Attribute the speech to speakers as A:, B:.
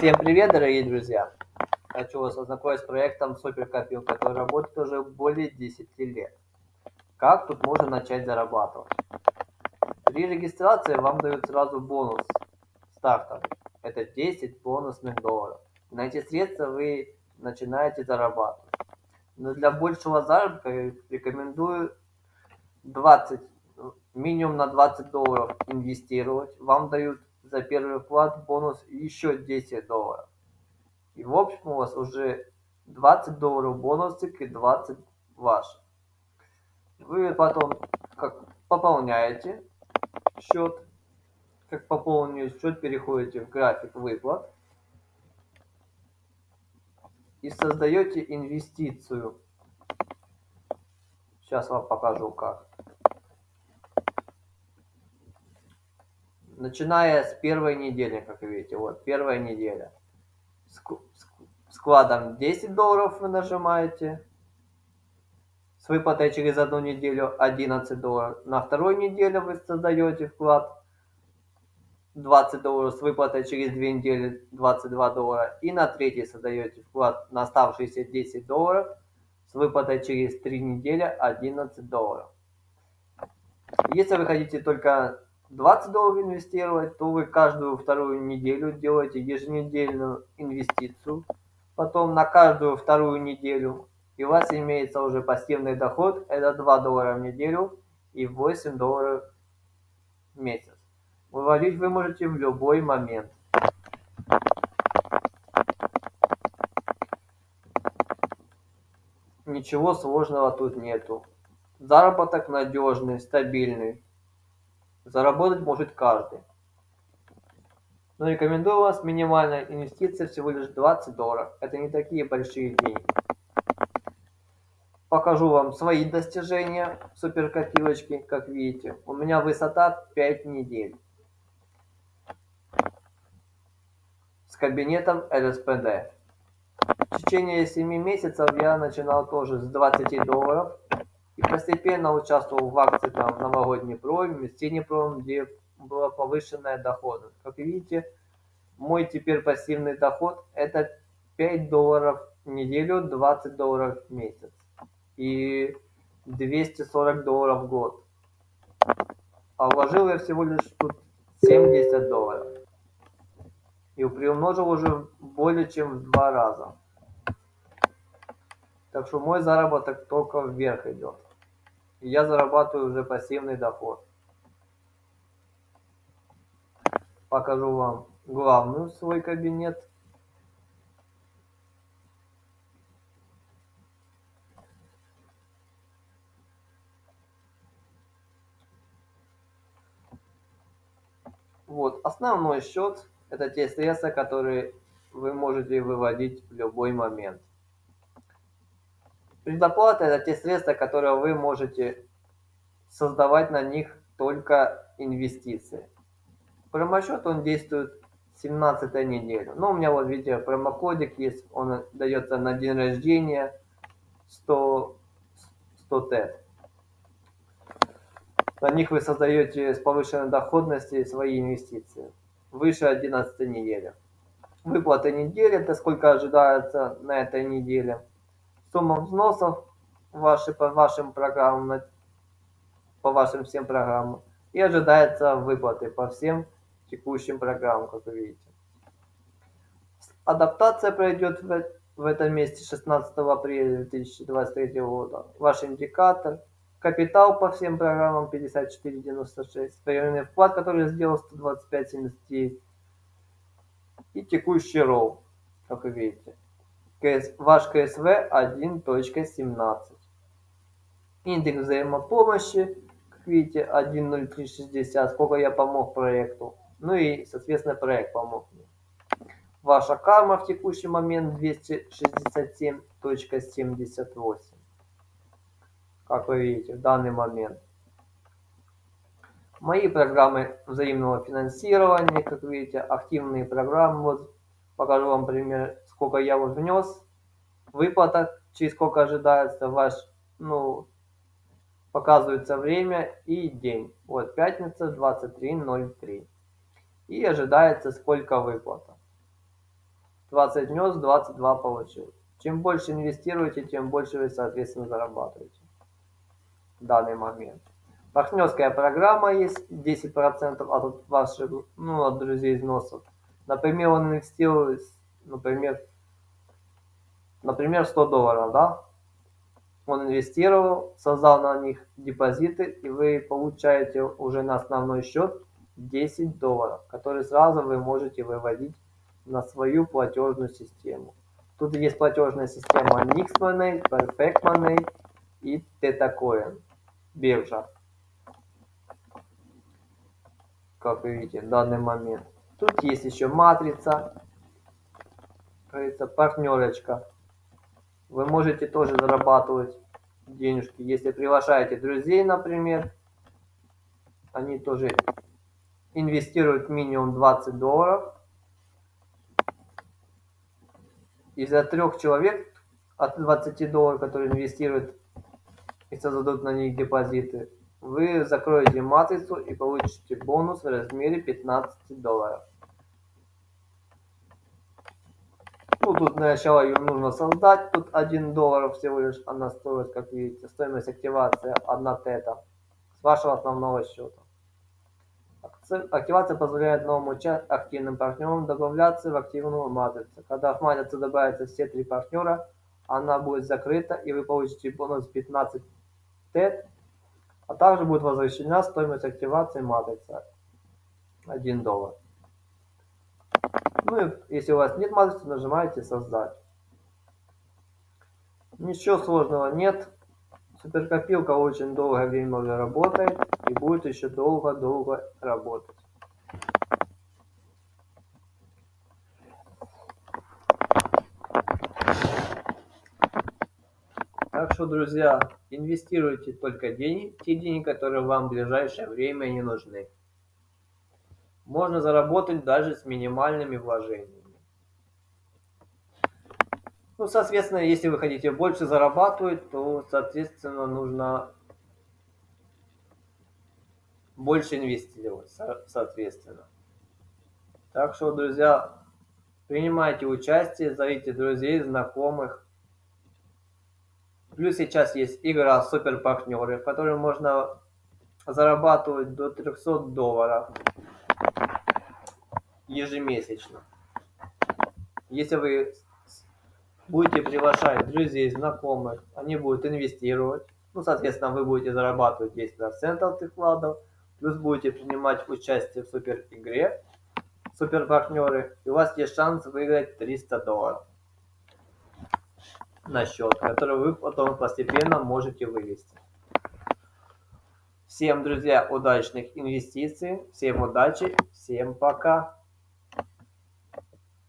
A: Всем привет, дорогие друзья! Хочу вас ознакомить с проектом Суперкопилка, который работает уже более 10 лет. Как тут можно начать зарабатывать? При регистрации вам дают сразу бонус стартовый. Это 10 бонусных долларов. На эти средства вы начинаете зарабатывать. Но для большего заработка рекомендую 20, минимум на 20 долларов инвестировать. Вам дают за первый вклад бонус еще 10 долларов. И в общем у вас уже 20 долларов бонусик и 20 ваших. Вы потом как пополняете счет. Как пополнили счет, переходите в график выплат. И создаете инвестицию. Сейчас вам покажу как. Начиная с первой недели, как видите, вот первая неделя. Складом 10 долларов вы нажимаете. С выплатой через одну неделю 11 долларов. На второй неделе вы создаете вклад 20 долларов с выплатой через 2 недели 22 доллара. И на третий создаете вклад на оставшиеся 10 долларов с выплатой через 3 недели 11 долларов. Если вы хотите только 20 долларов инвестировать, то вы каждую вторую неделю делаете еженедельную инвестицию. Потом на каждую вторую неделю. И у вас имеется уже пассивный доход. Это 2 доллара в неделю и 8 долларов в месяц. Выводить вы можете в любой момент. Ничего сложного тут нету. Заработок надежный, стабильный. Заработать может каждый. Но рекомендую вас минимальная инвестиция всего лишь 20 долларов. Это не такие большие деньги. Покажу вам свои достижения суперкопилочки, как видите. У меня высота 5 недель. С кабинетом LSPD. В течение 7 месяцев я начинал тоже с 20 долларов и постепенно участвовал в акции там в новогодний проме, в пром, где была повышенная доходность. Как видите, мой теперь пассивный доход это 5 долларов в неделю, 20 долларов в месяц и 240 долларов в год. А вложил я всего лишь тут 70 долларов. И приумножил уже более чем в два раза. Так что мой заработок только вверх идет и я зарабатываю уже пассивный доход. Покажу вам главную свой кабинет. Вот, основной счет – это те средства, которые вы можете выводить в любой момент. Предоплата – это те средства, которые вы можете создавать на них только инвестиции. Промосчет он действует 17 неделю. Но у меня вот видите промокодик есть, он дается на день рождения 100, 100 ТЭТ. На них вы создаете с повышенной доходностью свои инвестиции. Выше 11 недели. Выплата недели, это сколько ожидается на этой неделе сумма взносов ваши по вашим программам, по вашим всем программам и ожидается выплаты по всем текущим программам, как вы видите. Адаптация пройдет в, в этом месте 16 апреля 2023 года. Ваш индикатор, капитал по всем программам 54.96, временный вклад, который сделал 125.79 и текущий роу, как вы видите ваш КСВ 1.17. Индекс взаимопомощи, как видите, 1.0360, сколько я помог проекту. Ну и, соответственно, проект помог мне. Ваша карма в текущий момент 267.78. Как вы видите, в данный момент. Мои программы взаимного финансирования, как видите, активные программы. Вот покажу вам пример сколько я вот внес, выплата, через сколько ожидается ваш, ну, показывается время и день. Вот пятница 23.03. И ожидается сколько выплата. 20 внес, 22 получил. Чем больше инвестируете, тем больше вы, соответственно, зарабатываете в данный момент. Партнерская программа есть 10% от ваших, ну, от друзей износов. Например, он инвестирует, например, например, 100 долларов, да? Он инвестировал, создал на них депозиты, и вы получаете уже на основной счет 10 долларов, которые сразу вы можете выводить на свою платежную систему. Тут есть платежная система Nix Money, Perfect и TetaCoin, биржа. Как вы видите, в данный момент. Тут есть еще матрица, говорится, партнерочка. Вы можете тоже зарабатывать денежки, если приглашаете друзей, например. Они тоже инвестируют минимум 20 долларов из-за трех человек от 20 долларов, которые инвестируют и создадут на них депозиты, вы закроете матрицу и получите бонус в размере 15 долларов. Ну, тут сначала ее нужно создать, тут 1 доллар всего лишь она стоит, как видите, стоимость активации 1 тета с вашего основного счета. Активация позволяет новым активным партнерам добавляться в активную матрицу. Когда в матрицу добавятся все три партнера, она будет закрыта и вы получите бонус 15 TED, а также будет возвращена стоимость активации матрицы 1 доллар. Ну если у вас нет матрицы, нажимаете создать. Ничего сложного нет. Суперкопилка очень долгое время уже работает и будет еще долго-долго работать. Так что, друзья, инвестируйте только деньги, те деньги, которые вам в ближайшее время не нужны. Можно заработать даже с минимальными вложениями. Ну, соответственно, если вы хотите больше зарабатывать, то, соответственно, нужно больше инвестировать, соответственно. Так что, друзья, принимайте участие, зовите друзей, знакомых. Плюс сейчас есть игра Супер Партнеры, в которой можно зарабатывать до 300 долларов ежемесячно. Если вы будете приглашать друзей, знакомых, они будут инвестировать, ну, соответственно, вы будете зарабатывать 10% от их вкладов, плюс будете принимать участие в супер игре, супер партнеры, и у вас есть шанс выиграть 300 долларов на счет, который вы потом постепенно можете вывести. Всем, друзья, удачных инвестиций, всем удачи, всем пока.